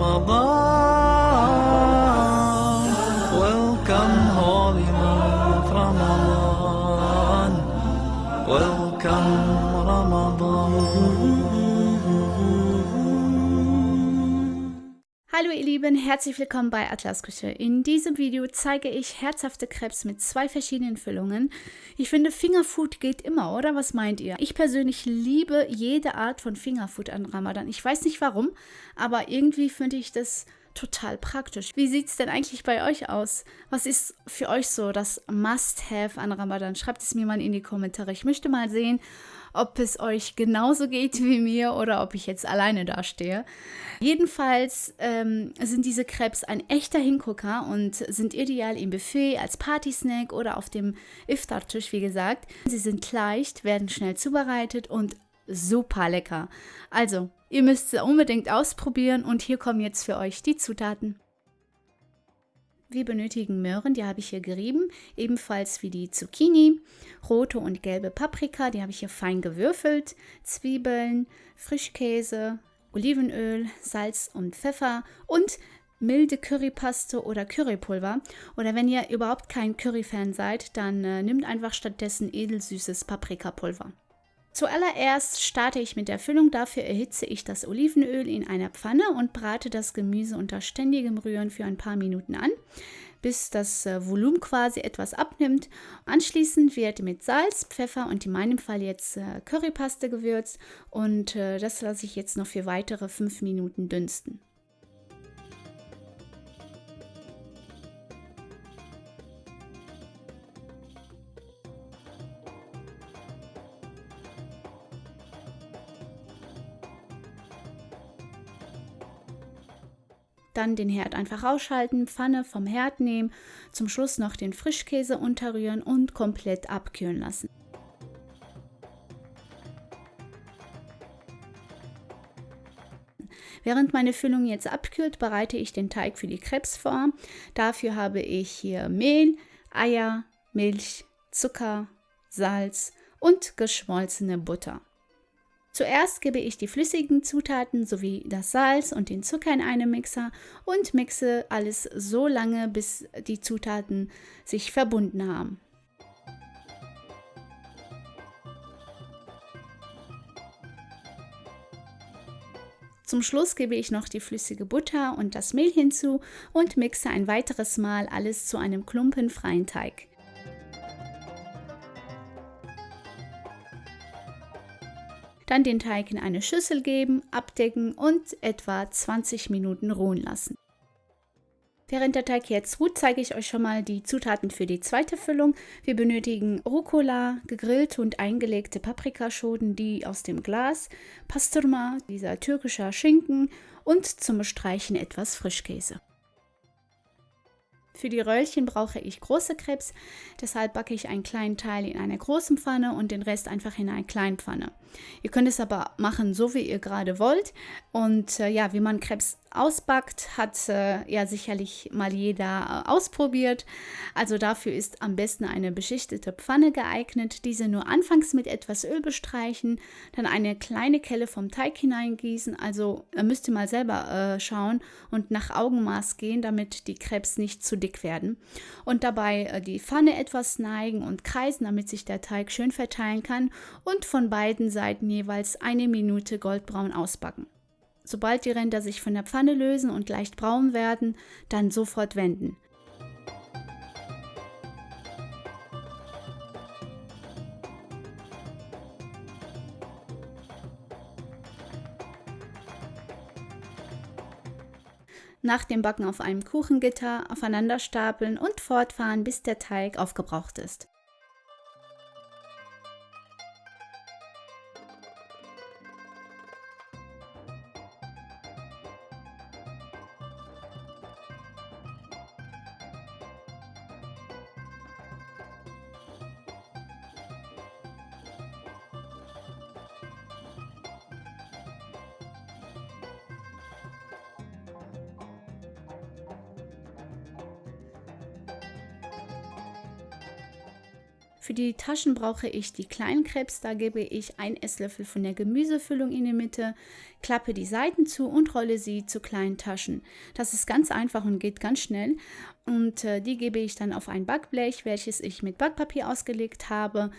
Ramadan. Hallo ihr Lieben, herzlich willkommen bei Atlas Küche. In diesem Video zeige ich herzhafte Krebs mit zwei verschiedenen Füllungen. Ich finde Fingerfood geht immer, oder? Was meint ihr? Ich persönlich liebe jede Art von Fingerfood an Ramadan. Ich weiß nicht warum, aber irgendwie finde ich das total praktisch. Wie sieht es denn eigentlich bei euch aus? Was ist für euch so das Must-Have an Ramadan? Schreibt es mir mal in die Kommentare. Ich möchte mal sehen, ob es euch genauso geht wie mir oder ob ich jetzt alleine dastehe. Jedenfalls ähm, sind diese Crepes ein echter Hingucker und sind ideal im Buffet, als Partysnack oder auf dem Iftar-Tisch, wie gesagt. Sie sind leicht, werden schnell zubereitet und super lecker. Also, ihr müsst sie unbedingt ausprobieren und hier kommen jetzt für euch die Zutaten. Wir benötigen Möhren, die habe ich hier gerieben, ebenfalls wie die Zucchini, rote und gelbe Paprika, die habe ich hier fein gewürfelt, Zwiebeln, Frischkäse, Olivenöl, Salz und Pfeffer und milde Currypaste oder Currypulver. Oder wenn ihr überhaupt kein Curry-Fan seid, dann äh, nimmt einfach stattdessen edelsüßes Paprikapulver. Zuallererst starte ich mit der Füllung. Dafür erhitze ich das Olivenöl in einer Pfanne und brate das Gemüse unter ständigem Rühren für ein paar Minuten an, bis das äh, Volumen quasi etwas abnimmt. Anschließend wird mit Salz, Pfeffer und in meinem Fall jetzt äh, Currypaste gewürzt und äh, das lasse ich jetzt noch für weitere fünf Minuten dünsten. Dann den Herd einfach ausschalten, Pfanne vom Herd nehmen, zum Schluss noch den Frischkäse unterrühren und komplett abkühlen lassen. Während meine Füllung jetzt abkühlt, bereite ich den Teig für die Krebs vor. Dafür habe ich hier Mehl, Eier, Milch, Zucker, Salz und geschmolzene Butter. Zuerst gebe ich die flüssigen Zutaten sowie das Salz und den Zucker in einen Mixer und mixe alles so lange, bis die Zutaten sich verbunden haben. Zum Schluss gebe ich noch die flüssige Butter und das Mehl hinzu und mixe ein weiteres Mal alles zu einem klumpenfreien Teig. Dann den Teig in eine Schüssel geben, abdecken und etwa 20 Minuten ruhen lassen. Während der Teig jetzt ruht, zeige ich euch schon mal die Zutaten für die zweite Füllung. Wir benötigen Rucola, gegrillte und eingelegte Paprikaschoten, die aus dem Glas, Pasturma, dieser türkischer Schinken und zum Bestreichen etwas Frischkäse. Für die Röllchen brauche ich große Krebs, deshalb backe ich einen kleinen Teil in einer großen Pfanne und den Rest einfach in einer kleinen Pfanne. Ihr könnt es aber machen, so wie ihr gerade wollt. Und äh, ja, wie man Krebs ausbackt, hat äh, ja sicherlich mal jeder äh, ausprobiert. Also dafür ist am besten eine beschichtete Pfanne geeignet. Diese nur anfangs mit etwas Öl bestreichen, dann eine kleine Kelle vom Teig hineingießen. Also müsst ihr mal selber äh, schauen und nach Augenmaß gehen, damit die Krebs nicht zu dick werden. Und dabei äh, die Pfanne etwas neigen und kreisen, damit sich der Teig schön verteilen kann und von beiden Seiten jeweils eine Minute goldbraun ausbacken. Sobald die Ränder sich von der Pfanne lösen und leicht braun werden, dann sofort wenden. Nach dem Backen auf einem Kuchengitter aufeinander stapeln und fortfahren, bis der Teig aufgebraucht ist. Für die Taschen brauche ich die kleinen Krebs. Da gebe ich ein Esslöffel von der Gemüsefüllung in die Mitte, klappe die Seiten zu und rolle sie zu kleinen Taschen. Das ist ganz einfach und geht ganz schnell. Und äh, die gebe ich dann auf ein Backblech, welches ich mit Backpapier ausgelegt habe,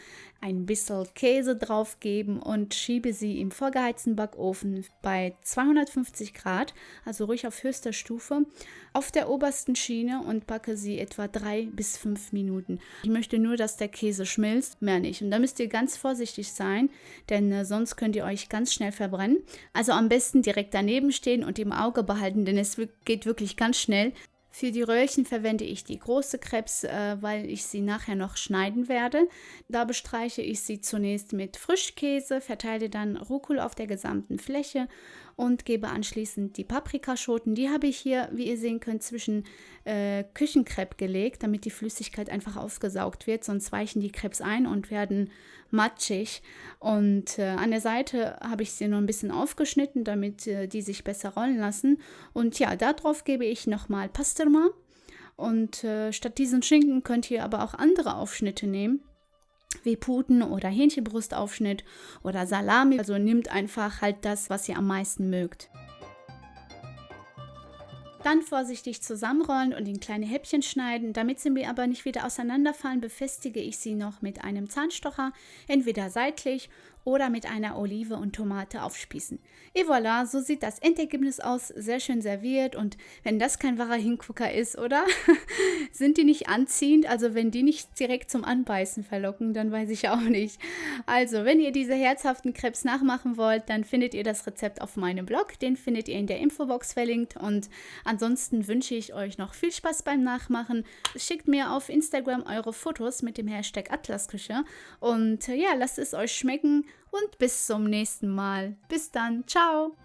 ein bisschen Käse drauf geben und schiebe sie im vorgeheizten Backofen bei 250 Grad, also ruhig auf höchster Stufe, auf der obersten Schiene und backe sie etwa drei bis fünf Minuten. Ich möchte nur, dass der Käse schmilzt, mehr nicht. Und da müsst ihr ganz vorsichtig sein, denn äh, sonst könnt ihr euch ganz schnell verbrennen. Also am besten direkt daneben stehen und im Auge behalten, denn es geht wirklich ganz schnell. Für die Röhrchen verwende ich die große Krebs, äh, weil ich sie nachher noch schneiden werde. Da bestreiche ich sie zunächst mit Frischkäse, verteile dann Rucola auf der gesamten Fläche und gebe anschließend die Paprikaschoten. Die habe ich hier, wie ihr sehen könnt, zwischen äh, Küchenkrepp gelegt, damit die Flüssigkeit einfach aufgesaugt wird. Sonst weichen die Krebs ein und werden matschig. Und äh, an der Seite habe ich sie noch ein bisschen aufgeschnitten, damit äh, die sich besser rollen lassen. Und ja, darauf gebe ich nochmal Pasterma. Und äh, statt diesen Schinken könnt ihr aber auch andere Aufschnitte nehmen wie Puten- oder Hähnchenbrustaufschnitt oder Salami. Also nehmt einfach halt das, was ihr am meisten mögt. Dann vorsichtig zusammenrollen und in kleine Häppchen schneiden. Damit sie mir aber nicht wieder auseinanderfallen, befestige ich sie noch mit einem Zahnstocher, entweder seitlich oder mit einer Olive und Tomate aufspießen. Et voilà, so sieht das Endergebnis aus, sehr schön serviert und wenn das kein wahrer Hingucker ist, oder? Sind die nicht anziehend? Also wenn die nicht direkt zum Anbeißen verlocken, dann weiß ich auch nicht. Also, wenn ihr diese herzhaften Krebs nachmachen wollt, dann findet ihr das Rezept auf meinem Blog, den findet ihr in der Infobox verlinkt und ansonsten wünsche ich euch noch viel Spaß beim Nachmachen. Schickt mir auf Instagram eure Fotos mit dem Hashtag Atlasküche und ja, lasst es euch schmecken und bis zum nächsten Mal. Bis dann, ciao!